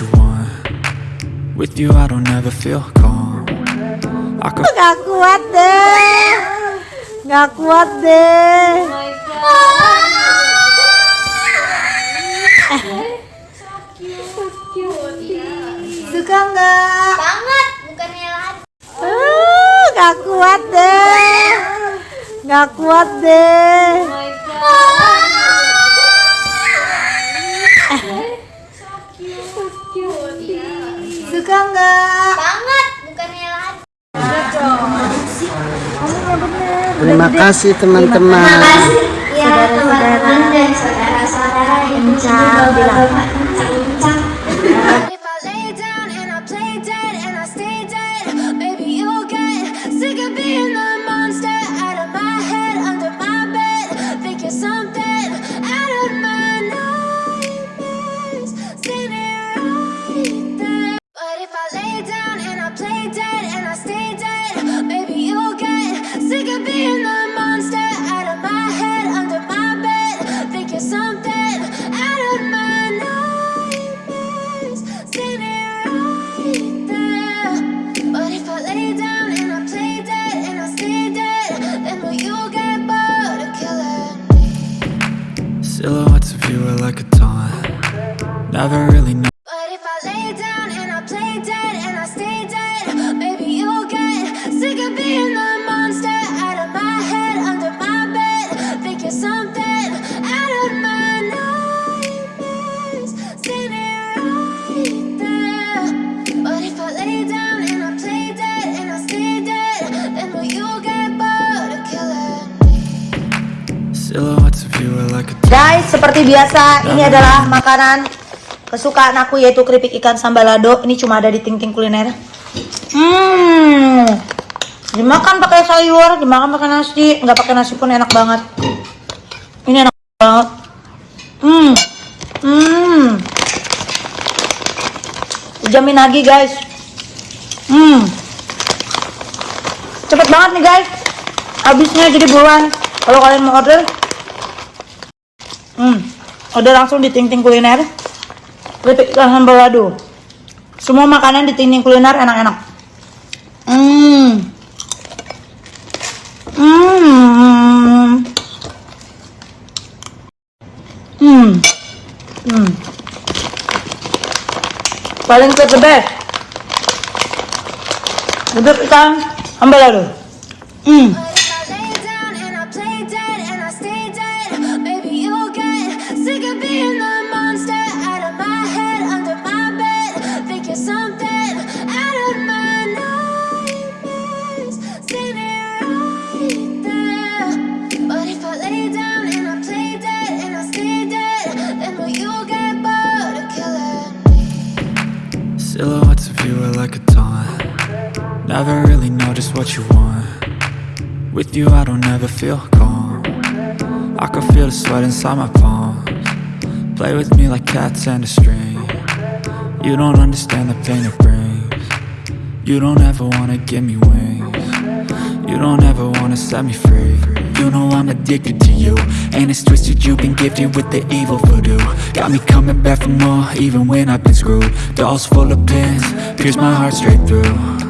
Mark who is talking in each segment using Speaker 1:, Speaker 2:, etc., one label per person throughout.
Speaker 1: you want With you I don't ever feel calm I could
Speaker 2: Gak kuat deh. Gak kuat deh. Suka nggak?
Speaker 3: banget bukannya lagi
Speaker 2: Uh, gak kuat deh. Gak kuat deh.
Speaker 4: Terima kasih teman-teman.
Speaker 3: ya teman-teman dan saudara-saudara yang juga
Speaker 2: seperti biasa, ini adalah makanan kesukaan aku yaitu keripik ikan sambalado. Ini cuma ada di Ting Ting Kuliner. Hmm. Dimakan pakai sayur, dimakan pakai nasi, nggak pakai nasi pun enak banget. Ini enak banget. Hmm. Hmm. Jamin lagi, guys. Hmm. Cepet banget nih, guys. Habisnya jadi buruan. Kalau kalian mau order, Hmm, order langsung di Ting Ting Kuliner. Keripik ikan sambal lado. Semua makanan di Ting Ting Kuliner enak-enak. Hmm. Hmm. Hmm. Hmm. Paling the best. Keripik ikan sambal lado. Hmm.
Speaker 1: Never really know just what you want. With you I don't ever feel calm. I can feel the sweat inside my palms. Play with me like cats and a string. You don't understand the pain it brings. You don't ever wanna give me wings. You don't ever wanna set me free. You know I'm addicted to you. And it's twisted you've been gifted with the evil voodoo. Got me coming back for more even when I've been screwed. Dolls full of pins, pierce my heart straight through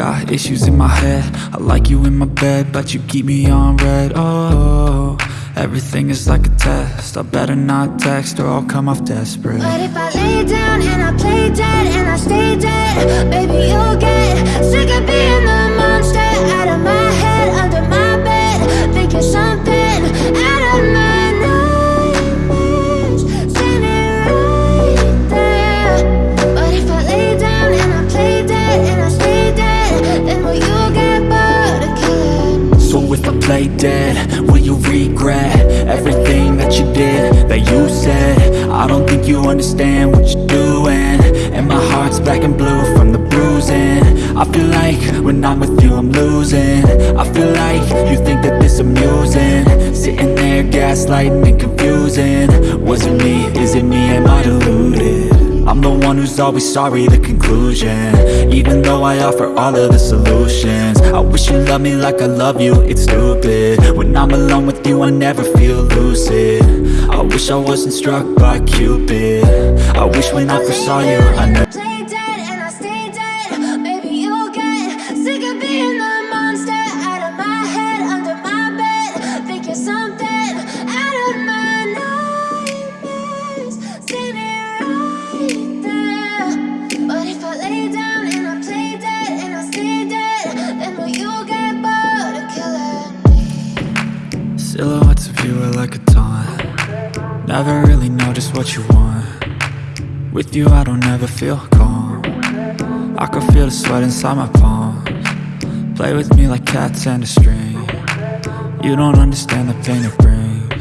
Speaker 1: got issues in my head. I like you in my bed But you keep me on read. Oh, everything is like a test. I better not text or I'll come off desperate.
Speaker 5: But if I lay down and I play dead and I stay dead, maybe you'll get sick of being the monster play dead, will you
Speaker 1: regret everything that you did, that you said? I don't think you understand what you're doing. And my heart's black and blue from the bruising. I feel like when I'm with you I'm losing. I feel like you think that this amusing. Sitting there gaslighting and confusing. Was it me, is it me, am I deluded? I'm the one who's always sorry, the conclusion. Even though I offer all of the solutions. I wish you loved me like I love you, it's stupid. When I'm alone with you, I never feel lucid. I wish I wasn't struck by Cupid. I wish when I first saw you, I never Never really know just what you want. With you I don't ever feel calm. I can feel the sweat inside my palms. Play with me like cats and a string. You don't understand the pain it brings.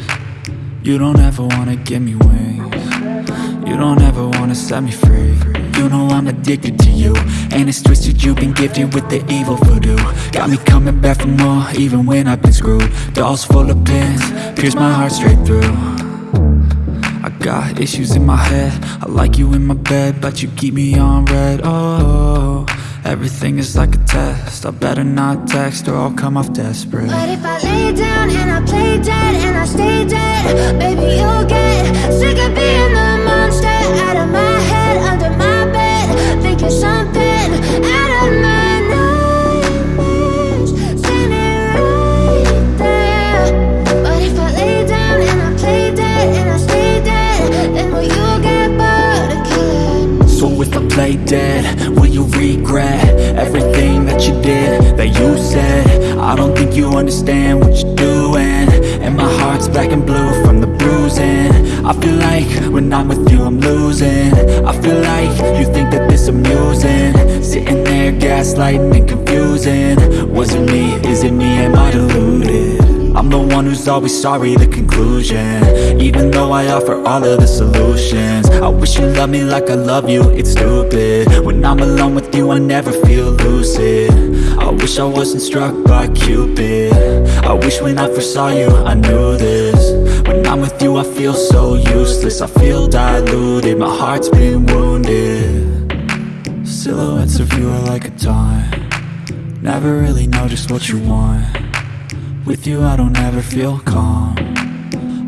Speaker 1: You don't ever wanna give me wings. You don't ever wanna set me free. You know I'm addicted to you And it's twisted you've been gifted with the evil voodoo. Got me coming back for more even when I've been screwed. Dolls full of pins, pierce my heart straight through got issues in my head. I like you in my bed But you keep me on read. Oh, everything is like a test. I better not text or I'll come off desperate.
Speaker 3: But if I lay down and I play dead and I stay dead, maybe you'll get sick of being the monster out of my head, under my bed. Think you're something
Speaker 1: like when I'm with you I'm losing. I feel like you think that this amusing. Sitting there gaslighting and confusing. Was it me, is it me, am I deluded? I'm the one who's always sorry, the conclusion. Even though I offer all of the solutions. I wish you loved me like I love you, it's stupid. When I'm alone with you, I never feel lucid. I wish I wasn't struck by Cupid. I wish when I first saw you, I knew this I feel so useless. I feel diluted, my heart's been wounded. Silhouettes of you are like a taunt. Never really know just what you want. With you I don't ever feel calm.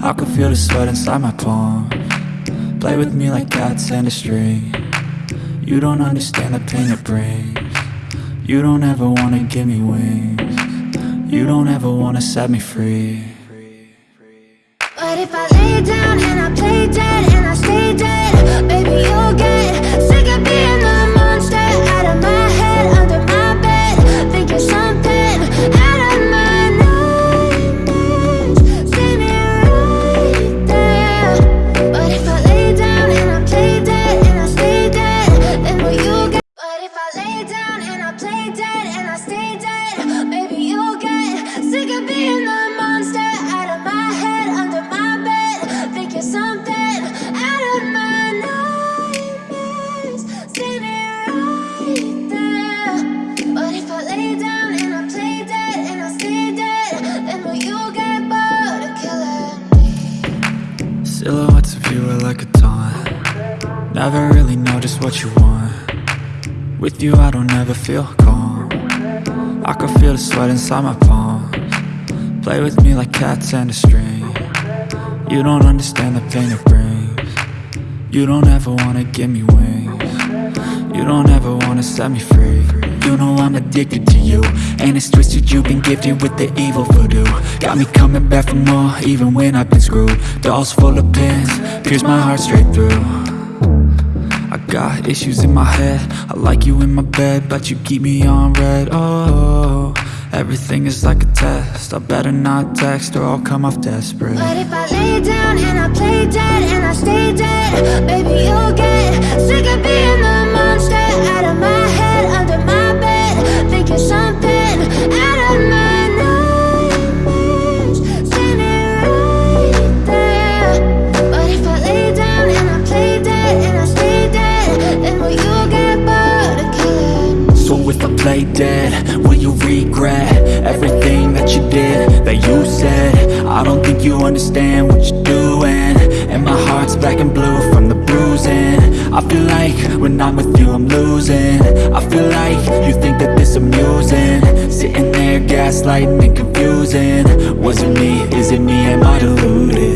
Speaker 1: I can feel the sweat inside my palm. Play with me like cats and a string. You don't understand the pain it brings. You don't ever wanna give me wings. You don't ever wanna set me free
Speaker 3: But if I lay down and I play dead
Speaker 1: Never really know just what you want. With you I don't ever feel calm. I can feel the sweat inside my palms. Play with me like cats and a string. You don't understand the pain it brings. You don't ever wanna give me wings. You don't ever wanna set me free. You know I'm addicted to you And it's twisted you've been gifted with the evil voodoo. Got me coming back for more even when I've been screwed. Dolls full of pins, pierce my heart straight through I got issues in my head. I like you in my bed But you keep me on read. Oh, everything is like a test. I better not text or I'll come off desperate.
Speaker 3: But if I lay down and I play dead and I stay dead, maybe you'll get play dead, will you
Speaker 1: regret everything that you did, that you said? I don't think you understand what you're doing. And my heart's black and blue from the bruising. I feel like when I'm with you I'm losing. I feel like you think that this amusing. Sitting there gaslighting and confusing. Was it me, is it me, am I deluded?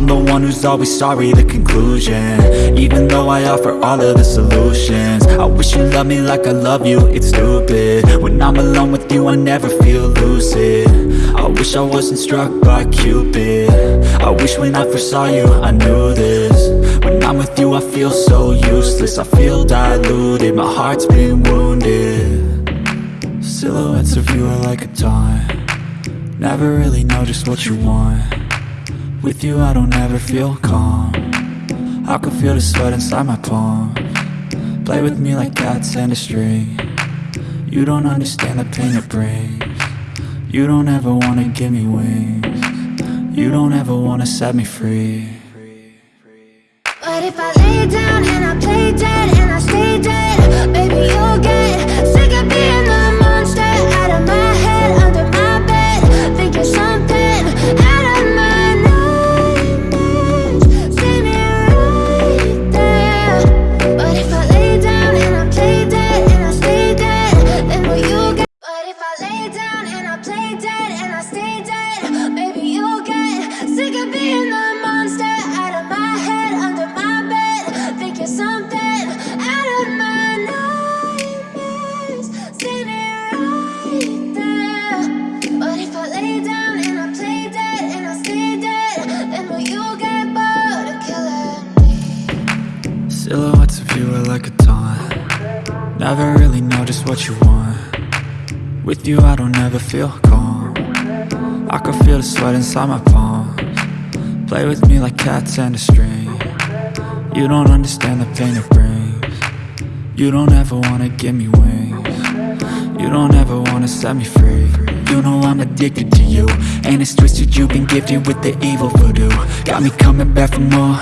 Speaker 1: I'm the one who's always sorry, the conclusion. Even though I offer all of the solutions I wish you loved me like I love you, it's stupid. When I'm alone with you I never feel lucid. I wish I wasn't struck by Cupid. I wish when I first saw you I knew this. When I'm with you I feel so useless. I feel diluted, my heart's been wounded. Silhouettes of you are like a taunt. Never really know just what you want With you I don't ever feel calm. I can feel the sweat inside my palm. Play with me like cats and a string. You don't understand the pain it brings. You don't ever wanna give me wings. You don't ever wanna set me free.
Speaker 3: But if I lay down and I play dead
Speaker 1: what you want. With you I don't ever feel calm. I can feel the sweat inside my palms. Play with me like cats and a string. You don't understand the pain it brings. You don't ever wanna give me wings. You don't ever wanna set me free. You know I'm addicted to you. And it's twisted you've been gifted with the evil voodoo. Got me coming back for more